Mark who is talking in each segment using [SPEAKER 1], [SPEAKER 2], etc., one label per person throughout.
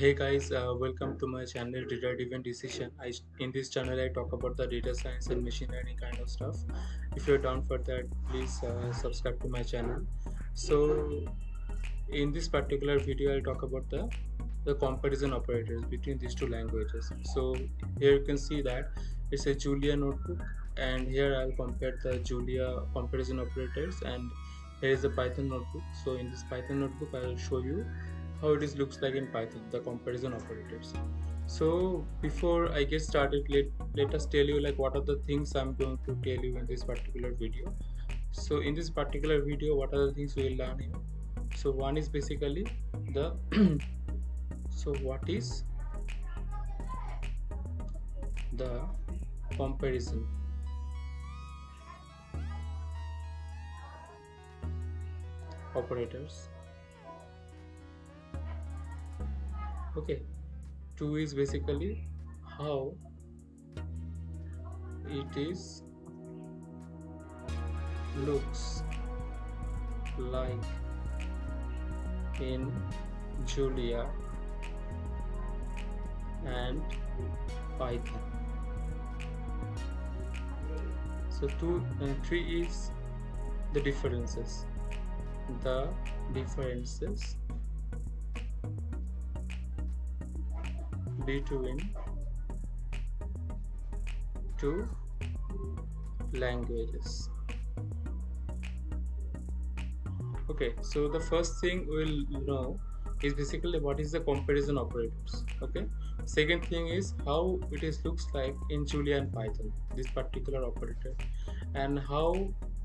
[SPEAKER 1] Hey guys, uh, welcome to my channel Data Driven Decision. I, in this channel, I talk about the data science and machine learning kind of stuff. If you're down for that, please uh, subscribe to my channel. So, in this particular video, I'll talk about the the comparison operators between these two languages. So here you can see that it's a Julia notebook, and here I'll compare the Julia comparison operators, and here is the Python notebook. So in this Python notebook, I'll show you how it is looks like in python the comparison operators so before i get started let let us tell you like what are the things i'm going to tell you in this particular video. So in this particular video what are the things we will learn here? So one is basically the so what is the comparison? Operators okay. 2 is basically how it is looks like in Julia and Python. So 2 and uh, 3 is the differences. The differences between two languages. Okay so the first thing we'll know is basically what is the comparison operators okay? Second thing is how it is looks like in julia and python this particular operator and how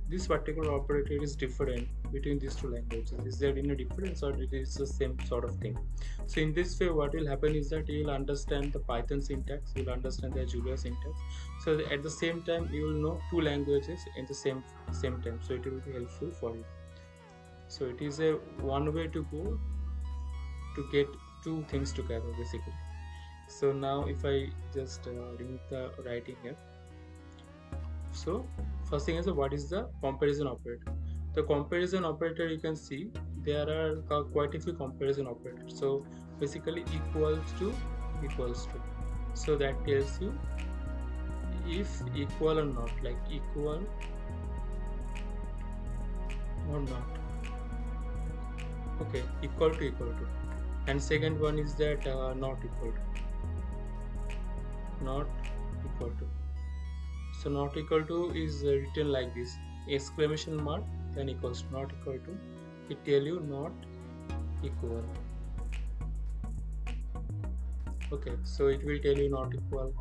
[SPEAKER 1] this particular operator is different between these two languages. Is there any difference or it is the same sort of thing? So in this way what will happen is that you will understand the python syntax you will understand the julia syntax. So at the same time you will know two languages in the same same time. So it will be helpful for you. So it is a one way to go to get two things together basically. So now if i just uh, remove the writing here so first thing is what is the comparison operator? The comparison operator you can see there are quite a few comparison operators. So basically equals to equals to. So that tells you if equal or not like equal or not. Okay equal to equal to. And second one is that uh, not equal to. Not equal to so not equal to is uh, written like this. Exclamation mark then equals not equal to. It tell you not equal. Okay so it will tell you not equal.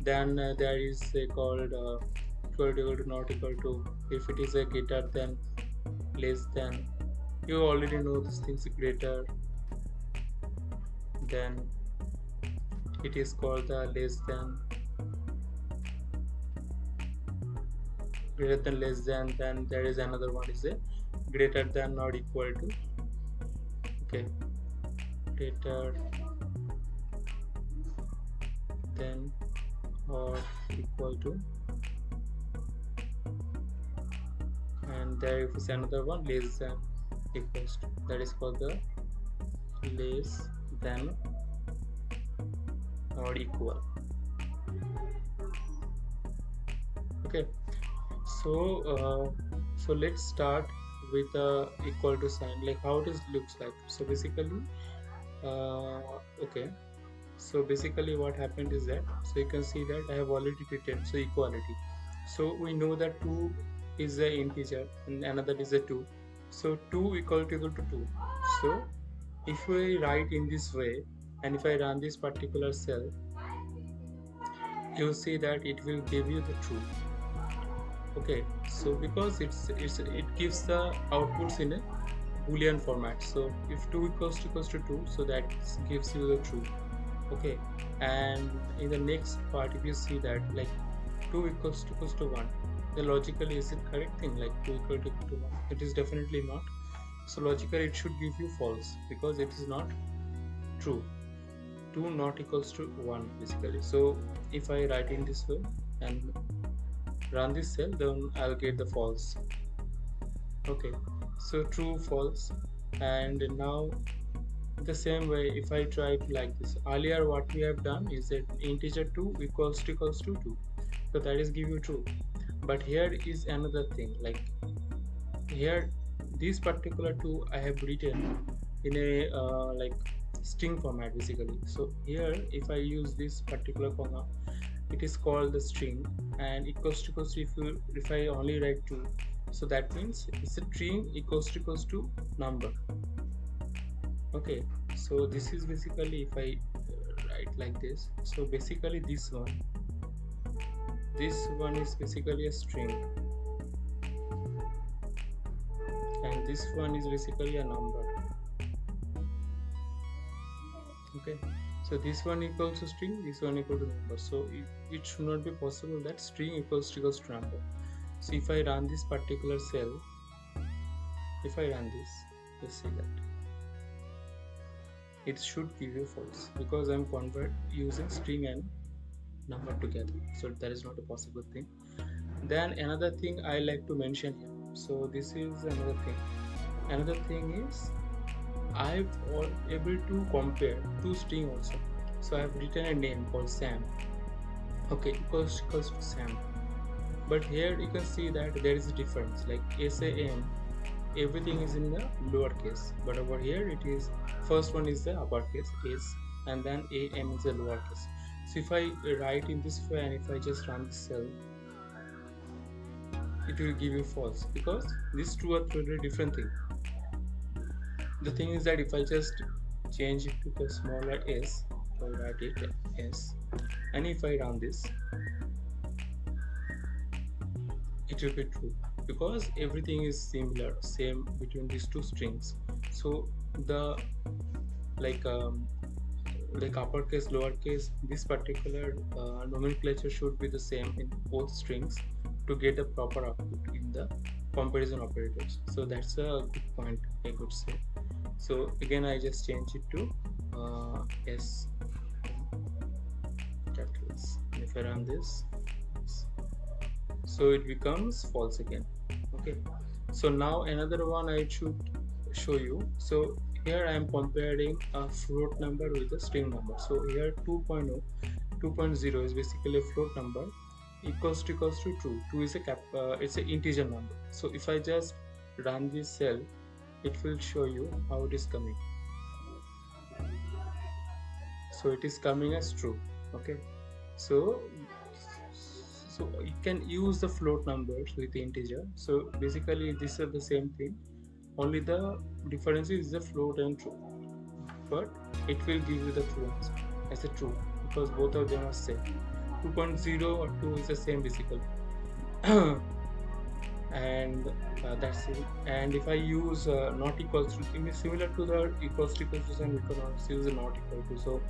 [SPEAKER 1] Then uh, there is uh, called uh, equal to equal to not equal to. If it is a greater than less than. You already know this things greater then it is called the less than greater than less than then there is another one is a greater than or equal to? Okay. Greater than or equal to? And there is another one less than equals to. That is called the less than or equal. Okay so uh, so let's start with the equal to sign. Like how it looks like. So basically uh, okay. So basically what happened is that so you can see that I have already written so equality. So we know that 2 is the integer and another is a 2 so 2 equal to equal to 2 so if we write in this way and if I run this particular cell you see that it will give you the true okay so because it's it's it gives the outputs in a boolean format. So if 2 equals to equals to 2 so that gives you the true. Okay and in the next part if you see that like 2 equals to equals to 1 then logically is it correct thing? Like 2 equal to equal to 1 it is definitely not. So logically it should give you false because it is not true. 2 not equals to 1 basically. So if I write in this way and run this cell then I'll get the false. Okay so true false. And now the same way if I try like this. Earlier what we have done is that integer 2 equals to equals to 2 so that is give you true. But here is another thing like here this particular 2 I have written in a uh, like string format basically. So here if I use this particular comma it is called the string and equals to equals to if, you, if I only write 2 so that means it's a string equals to equals to number. Okay so this is basically if I uh, write like this. So basically this one this one is basically a string. And this one is basically a number. Okay so this one equals to string this one equal to number. So it, it should not be possible that string equals equals to number. So if I run this particular cell if I run this let's see that. It should give you false because I'm convert using string and number together. So that is not a possible thing. Then another thing I like to mention here. So this is another thing. Another thing is I'm able to compare two string also. So I've written a name called Sam. Okay equals equals to Sam. But here you can see that there is a difference. Like SAM everything is in the lowercase but over here it is first one is the uppercase S and then AM is the lowercase so if I write in this way and if I just run the cell it will give you false. Because these two are totally different thing the thing is that if I just change it to the smaller s I write it s and if I run this it will be true. Because everything is similar same between these two strings. So the like um, like uppercase lowercase this particular uh, nomenclature should be the same in both strings to get a proper output in the comparison operators. So that's a good point i could say so again i just change it to uh, s. Capitals. If i run this so it becomes false again. Okay. So now another one i should show you. So here I am comparing a float number with a string number. So here 2.0 2.0 is basically a float number equals to equals to true 2 is a cap uh, it's an integer number. So if I just run this cell it will show you how it is coming. So it is coming as true okay? So so you can use the float numbers with integer. So basically these are the same thing. Only the difference is the float and true. But it will give you the true answer as a true because both of them are same 2.0 or 2 is the same basically and uh, that's it. And if I use uh, not equals to is similar to the equals to equals to and we can also use not equal to. So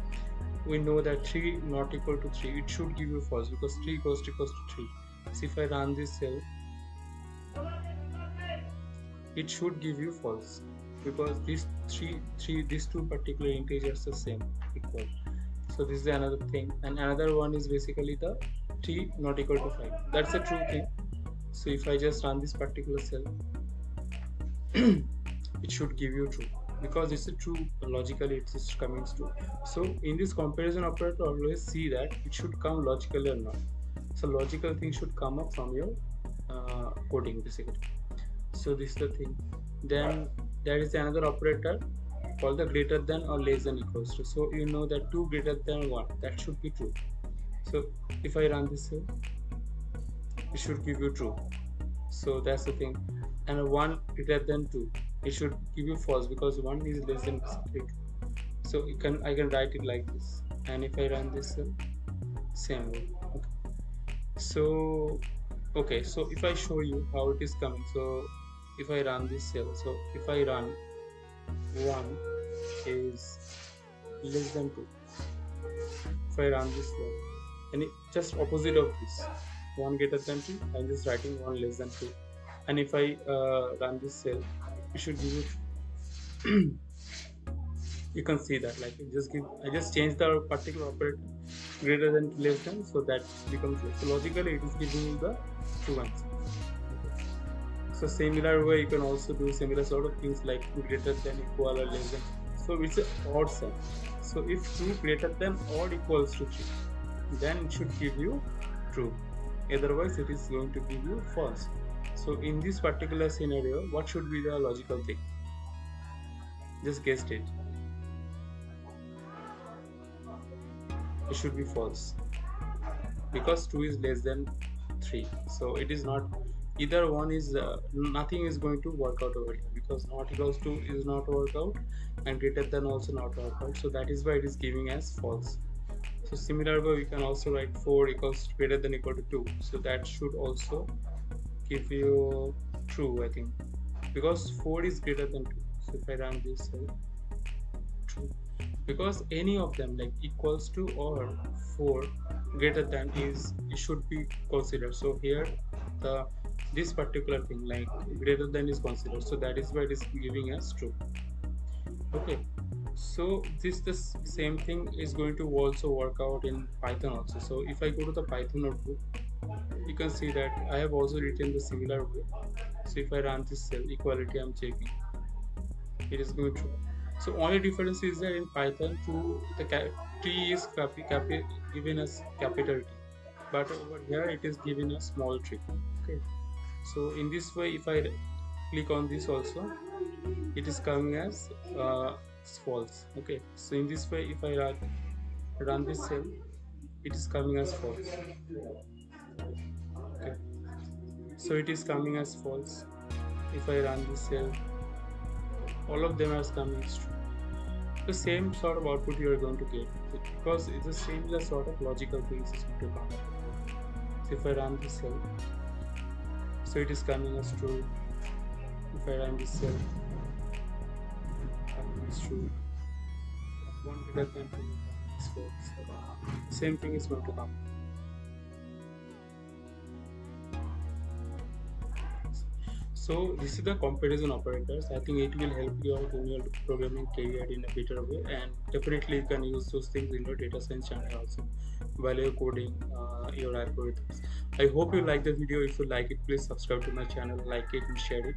[SPEAKER 1] we know that 3 not equal to 3 it should give you false because 3 equals to equals to 3 so if I run this cell it should give you false because these three three these two particular integers are same equal so this is another thing. And another one is basically the t not equal to 5 that's a true thing. So if i just run this particular cell it should give you true. Because it's a true logically it's coming true. So in this comparison operator always see that it should come logically or not. So logical thing should come up from your uh, coding basically. So this is the thing. Then there is another operator called the greater than or less than equals to. So you know that 2 greater than 1 that should be true. So if I run this here it should give you true. So that's the thing. And 1 greater than 2 it should give you false because 1 is less than 3 so you can I can write it like this. And if I run this uh, same way. Okay. so okay. So if I show you how it is coming so if I run this cell so if I run 1 is less than 2 if I run this one and it just opposite of this. 1 greater than 2 I'm just writing 1 less than 2 and if I uh, run this cell it should give it you can see that like just give I just change the particular operator greater than less than so that becomes less. so logically it is giving you the true answer so similar way you can also do similar sort of things like greater than equal or less than. So it's a odd so if 2 greater than or equals to 3 then it should give you true. Otherwise it is going to give you false. So in this particular scenario what should be the logical thing? Just guessed it. It should be false. Because 2 is less than 3 so it is not either one is uh, nothing is going to work out over here because not equals to is not work out and greater than also not work out. So that is why it is giving as false. So similar way we can also write 4 equals greater than equal to 2 so that should also give you true I think. Because 4 is greater than 2 so if I run this true. Because any of them like equals to or 4 greater than is it should be considered. So here the this particular thing like greater than is considered. So that is why it is giving us true. Okay. So this the same thing is going to also work out in python also. So if i go to the python notebook you can see that i have also written the similar way. So if i run this cell equality i'm checking. It is going to so only difference is that in python to the t is copy copy given as capital t. But over here it is given a small tree okay so in this way if i click on this also it is coming as uh, false. Okay. So in this way if i run, this cell it is coming as false. Okay. So it is coming as false. If i run this cell all of them are coming as true. The same sort of output you are going to get. Because it's the same sort of logical things is going to come. So if i run this cell so it is coming as true. If I run this cell it's true. One than two. Same thing is going to come so this is the comparison operators. I think it will help you out in your programming career in a better way. And definitely you can use those things in your data science channel also while you're coding uh, your algorithms. I hope you like the video. If you like it please subscribe to my channel like it and share it.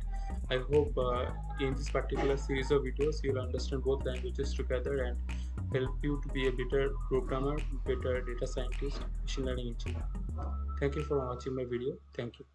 [SPEAKER 1] I hope uh, in this particular series of videos you'll understand both languages together and help you to be a better programmer better data scientist machine learning engineer. Thank you for watching my video. Thank you